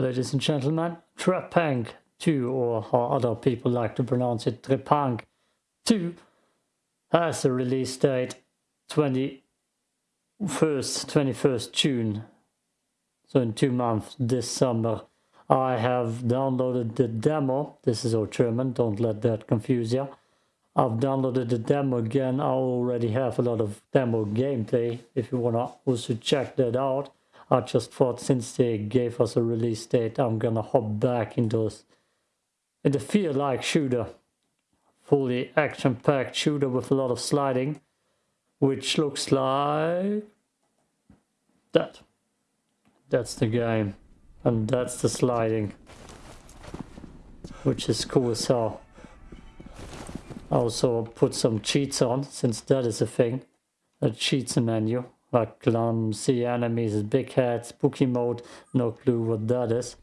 ladies and gentlemen, Trepang 2, or how other people like to pronounce it, Trepang 2, has a release date 21st, 21st June. So in two months this summer. I have downloaded the demo. This is all German, don't let that confuse you. I've downloaded the demo again. I already have a lot of demo gameplay if you wanna also check that out. I just thought since they gave us a release date, I'm gonna hop back into, in the feel-like shooter. Fully action-packed shooter with a lot of sliding, which looks like that. That's the game. And that's the sliding. Which is cool as hell. Also put some cheats on, since that is a thing. A cheats menu. Like clumsy enemies, big heads, spooky mode. No clue what that is.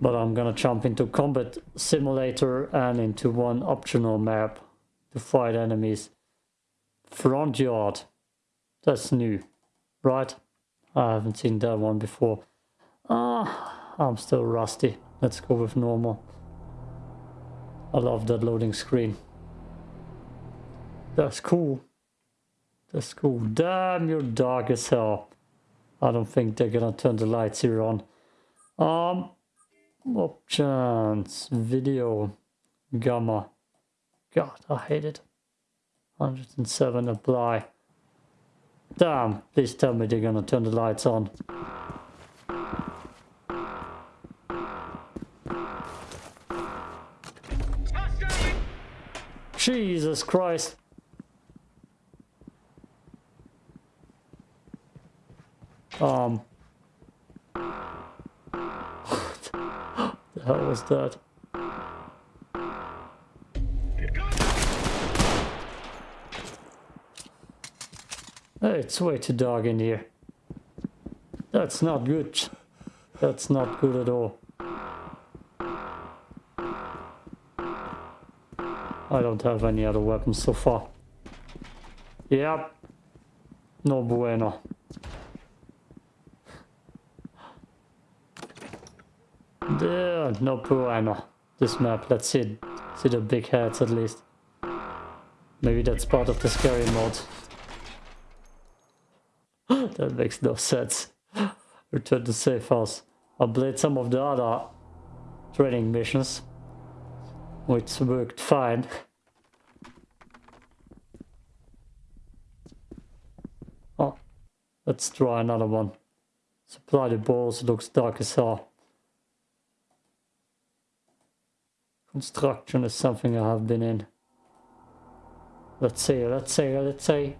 But I'm gonna jump into combat simulator and into one optional map to fight enemies. Front yard. That's new, right? I haven't seen that one before. Ah, I'm still rusty. Let's go with normal. I love that loading screen. That's cool. That's cool. Damn, you're dark as hell. I don't think they're gonna turn the lights here on. Um, options, video, gamma. God, I hate it. 107 apply. Damn, please tell me they're gonna turn the lights on. Jesus Christ. Um. What the hell was that? Hey, it's way too dark in here. That's not good. That's not good at all. I don't have any other weapons so far. Yep. No bueno. There, no bueno. This map, let's see, see the big heads at least. Maybe that's part of the scary mode. that makes no sense. Return to safe house. I played some of the other training missions which worked fine. Oh, let's try another one. Supply the balls, looks dark as hell. Construction is something I have been in. Let's see, let's see, let's see.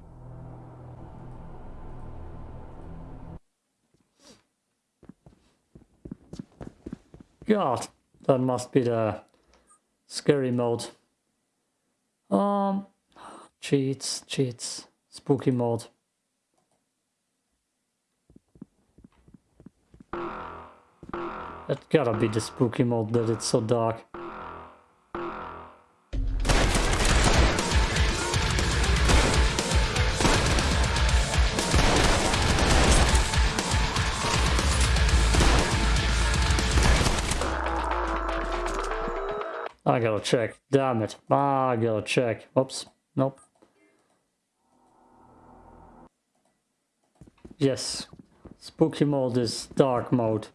God, that must be the Scary mode. Um, cheats, cheats, spooky mode. That gotta be the spooky mode that it's so dark. I gotta check. Damn it. Ah, I gotta check. Oops. Nope. Yes. Spooky mode is dark mode.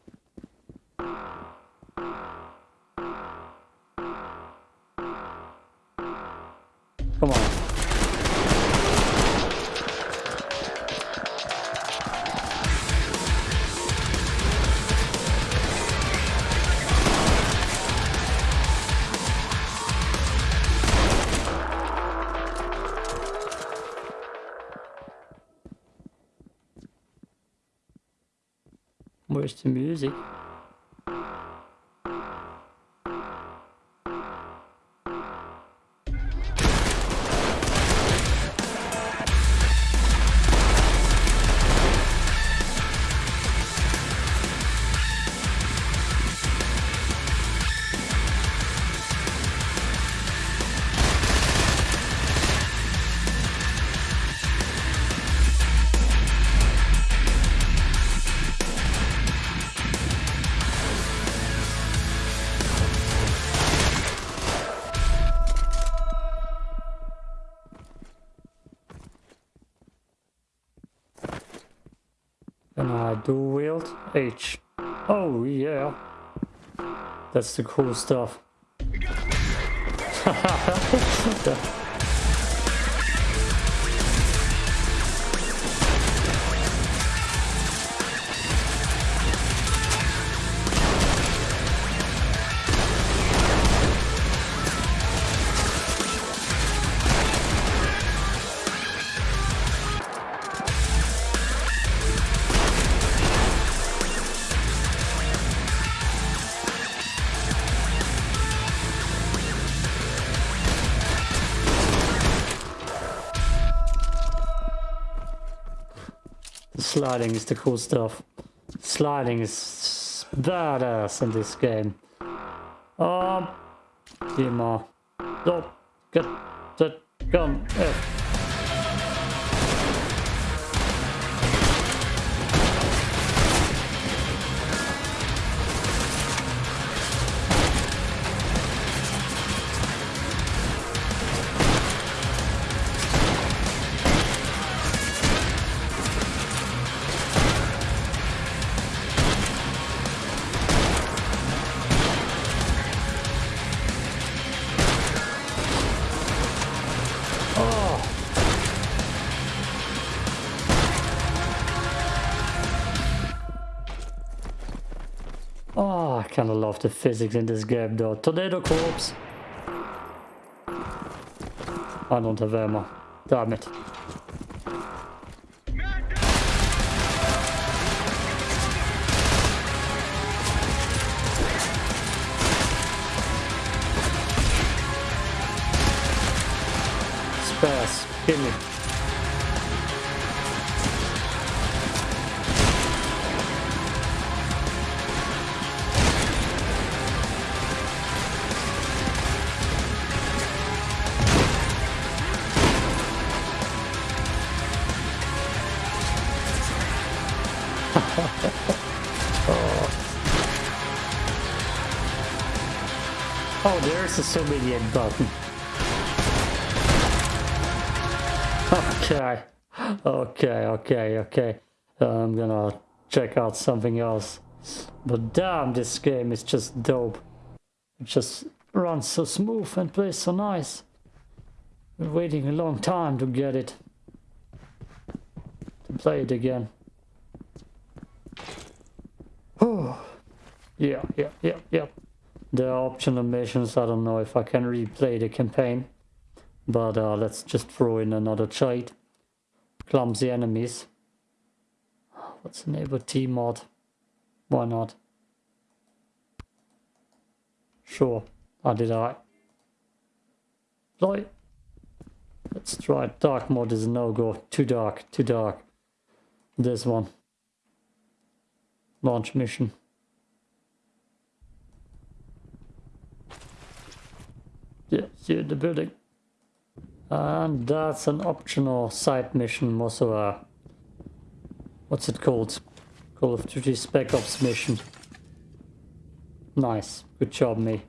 Where's the music? Dual wield? H. Oh, yeah. That's the cool stuff. Sliding is the cool stuff. Sliding is badass in this game. Um, Dima, don't get that gun. Physics in this game though. Tornado corpse. I don't have ammo. Damn it. Spares. Give me. There's a sommelier button. Okay. Okay, okay, okay. Uh, I'm gonna check out something else. But damn, this game is just dope. It just runs so smooth and plays so nice. Been waiting a long time to get it. To play it again. Oh. Yeah, yeah, yeah, yeah. The optional missions, I don't know if I can replay the campaign. But uh, let's just throw in another cheat. Clumsy enemies. What's the neighbor T-mod? Why not? Sure. How did I? Fly. Let's try dark mode is no-go. Too dark, too dark. This one. Launch mission. Yeah, see the building. And that's an optional side mission, also a... What's it called? Call of Duty Spec Ops mission. Nice. Good job, me.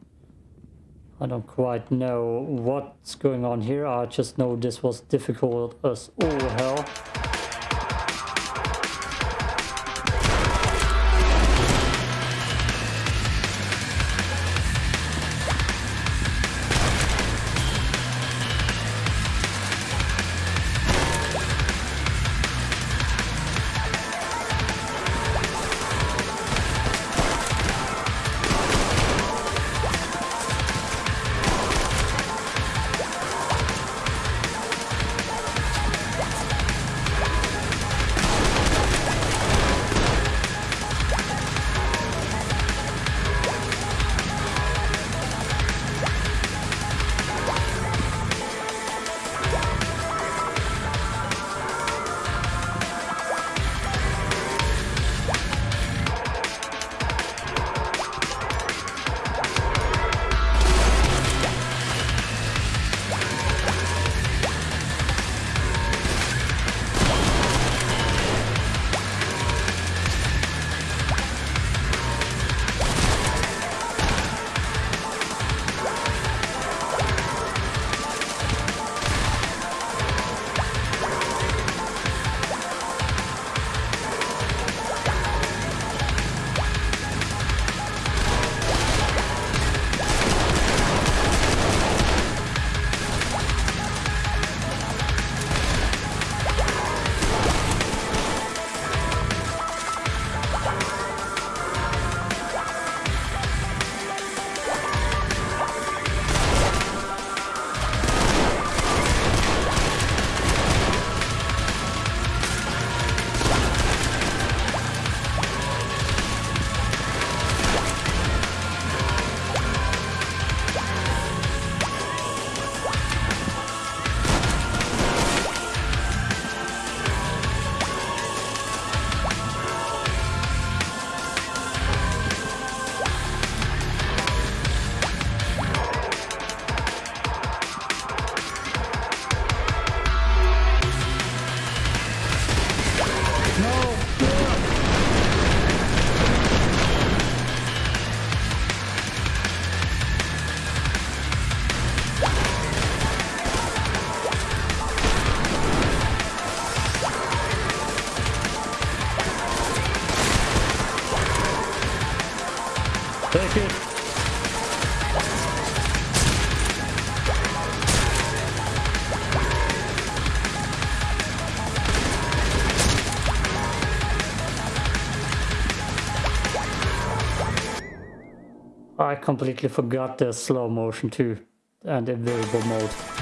I don't quite know what's going on here. I just know this was difficult as all hell. Completely forgot the slow motion too and variable mode.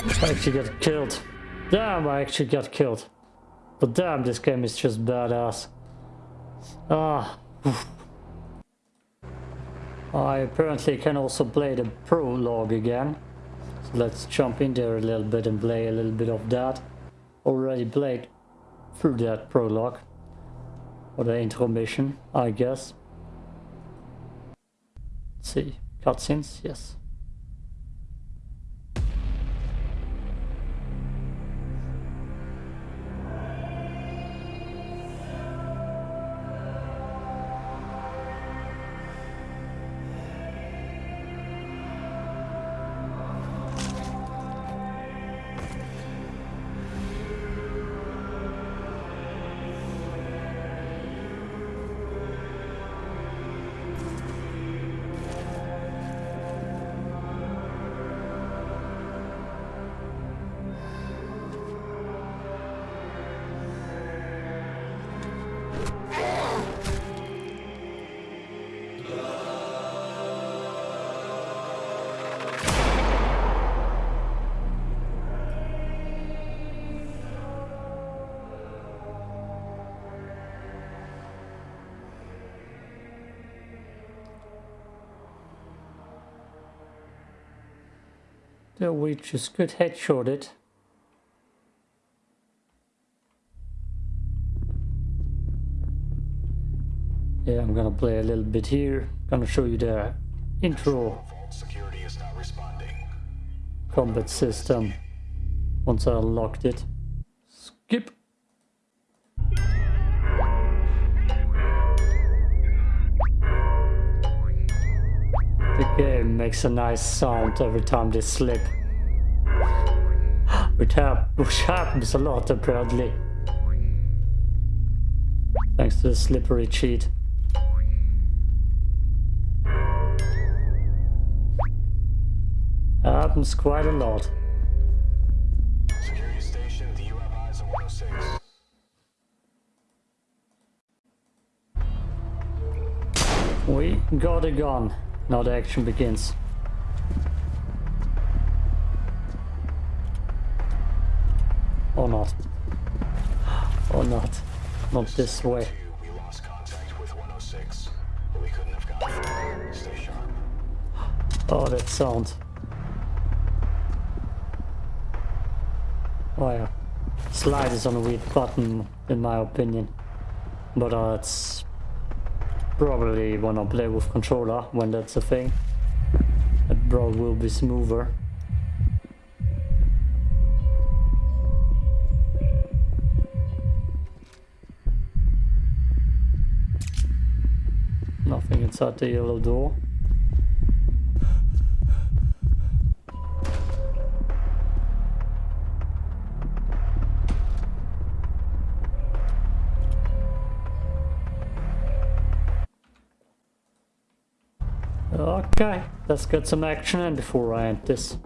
I actually got killed. Damn, I actually got killed. But damn, this game is just badass. Ah. I apparently can also play the prologue again. So let's jump in there a little bit and play a little bit of that. Already played through that prologue. Or the intro mission, I guess. Let's see. Cutscenes, yes. So we just could headshot it. Yeah, I'm gonna play a little bit here. Gonna show you the intro combat system once I unlocked it. Skip. Game makes a nice sound every time they slip. Which, hap which happens a lot apparently. Thanks to the slippery cheat. Happens quite a lot. Security station, do you have eyes on 106? We got a gun. Now the action begins. Or not. Or not. Not this way. We lost contact with 106, we couldn't have gotten. Stay sharp. Oh, that sound. Oh yeah. Slide is on a weird button, in my opinion. But uh, it's probably wanna play with controller, when that's a thing. It probably will be smoother. Nothing inside the yellow door. Let's get some action in before I end this.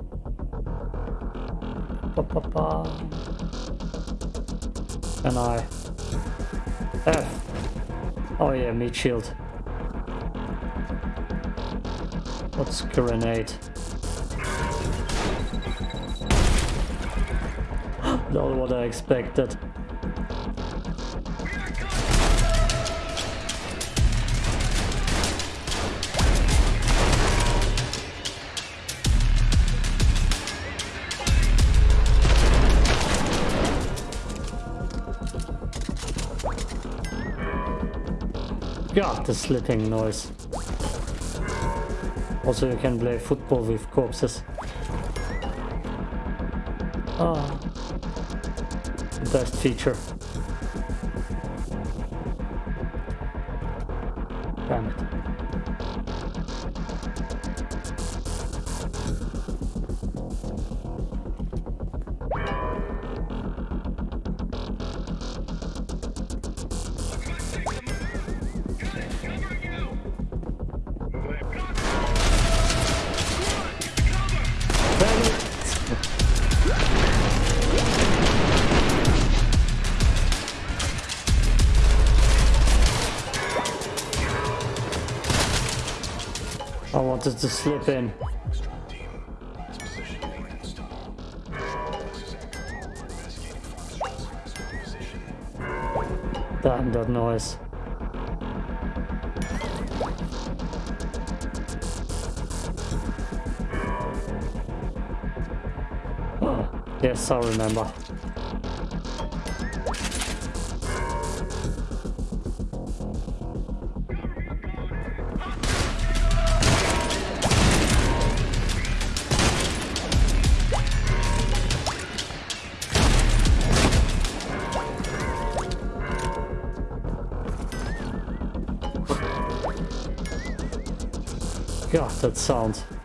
Ba, ba, ba. And I... F. Oh yeah, meat shield. What's grenade? Not what I expected. The slipping noise. Also, you can play football with corpses. Ah, the best feature. Damn it. to, to slip in. Damn that noise. yes, I remember. That sound.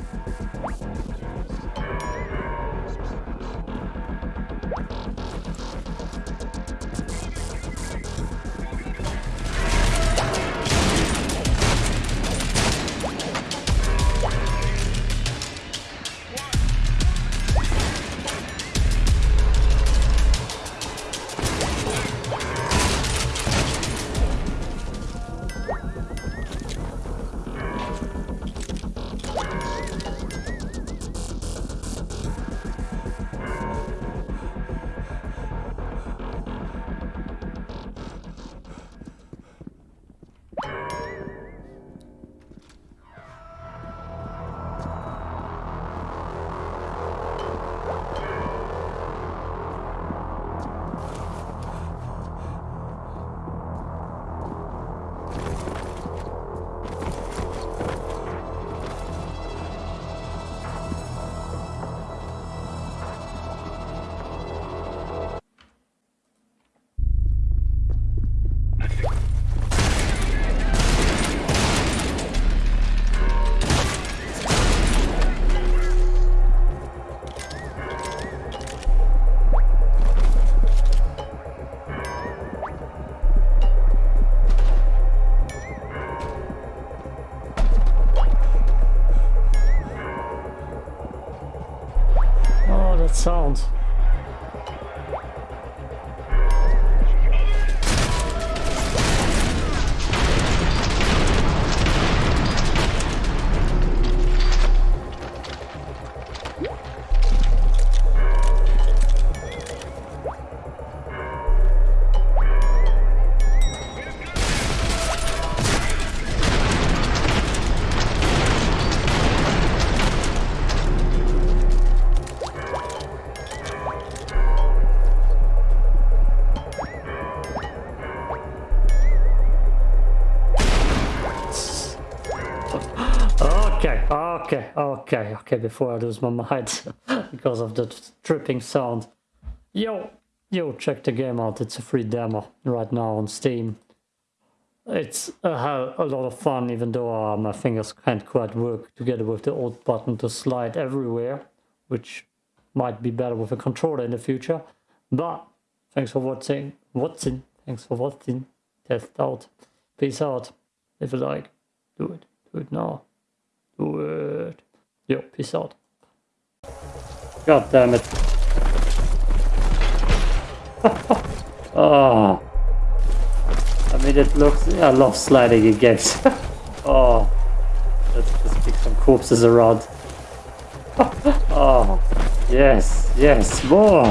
Okay, okay, okay, before I lose my mind because of the tripping sound. Yo, yo, check the game out, it's a free demo right now on Steam. It's a hell a lot of fun, even though uh, my fingers can't quite work together with the old button to slide everywhere, which might be better with a controller in the future. But thanks for watching, watching, thanks for watching, test out. Peace out. If you like, do it, do it now. It. Yo, peace out. God damn it. oh. I mean, it looks. I love sliding in games. oh. Let's just pick some corpses around. oh. Ah. Yes, yes, more.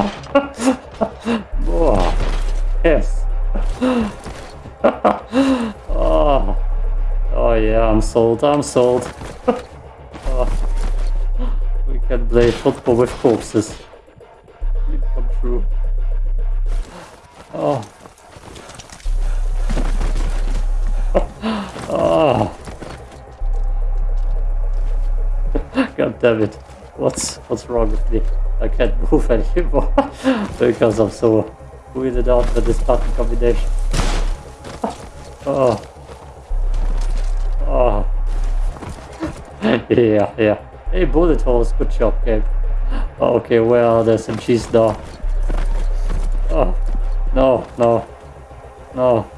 more. Yes. oh. Oh yeah, I'm sold, I'm sold. Can play football with corpses. Dream come true. Oh. oh. God damn it. What's what's wrong with me? I can't move anymore because I'm so weirded out by this button combination. oh. Oh. yeah, yeah. Hey, bullet holes. Good job, Gabe. Oh, okay, well, there's some cheese now. Oh. No, no. No.